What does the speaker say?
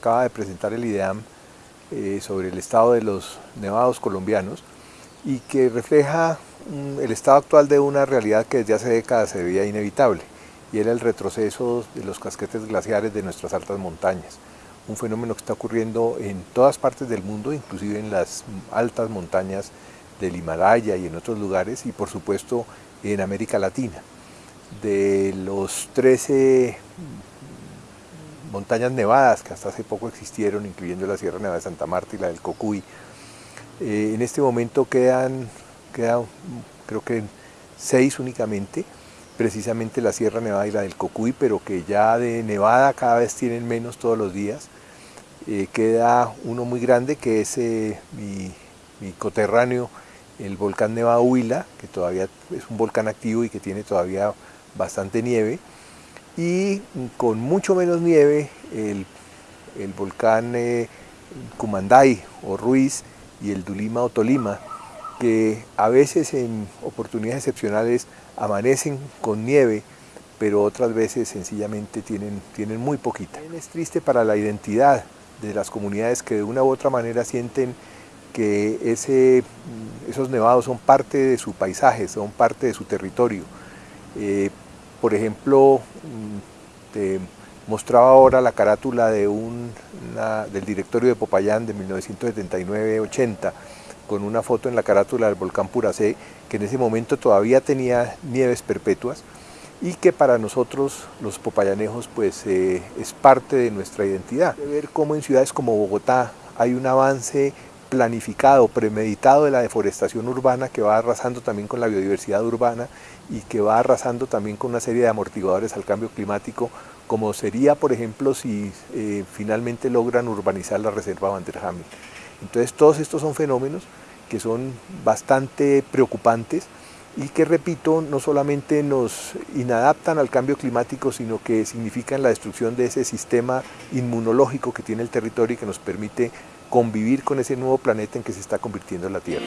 acaba de presentar el IDEAM eh, sobre el estado de los nevados colombianos y que refleja el estado actual de una realidad que desde hace décadas se veía inevitable y era el retroceso de los casquetes glaciares de nuestras altas montañas. Un fenómeno que está ocurriendo en todas partes del mundo, inclusive en las altas montañas del Himalaya y en otros lugares y por supuesto en América Latina. De los 13 montañas nevadas que hasta hace poco existieron, incluyendo la Sierra Nevada de Santa Marta y la del Cocuy, eh, en este momento quedan, quedan creo que seis únicamente, precisamente la Sierra Nevada y la del Cocuy, pero que ya de nevada cada vez tienen menos todos los días. Eh, queda uno muy grande que es eh, mi, mi, coterráneo, el volcán Nevada Huila, que todavía es un volcán activo y que tiene todavía bastante nieve. Y con mucho menos nieve, el, el volcán eh, Cumanday o Ruiz y el Dulima o Tolima, que a veces en oportunidades excepcionales amanecen con nieve, pero otras veces sencillamente tienen, tienen muy poquita. Es triste para la identidad de las comunidades que de una u otra manera sienten que ese, esos nevados son parte de su paisaje, son parte de su territorio. Eh, por ejemplo, mm, te mostraba ahora la carátula de un, del directorio de Popayán de 1979-80, con una foto en la carátula del volcán Puracé, que en ese momento todavía tenía nieves perpetuas y que para nosotros los popayanejos pues eh, es parte de nuestra identidad. Ver cómo en ciudades como Bogotá hay un avance planificado, premeditado de la deforestación urbana que va arrasando también con la biodiversidad urbana y que va arrasando también con una serie de amortiguadores al cambio climático, como sería, por ejemplo, si eh, finalmente logran urbanizar la reserva Vanderhamel. Entonces todos estos son fenómenos que son bastante preocupantes y que, repito, no solamente nos inadaptan al cambio climático, sino que significan la destrucción de ese sistema inmunológico que tiene el territorio y que nos permite convivir con ese nuevo planeta en que se está convirtiendo la Tierra.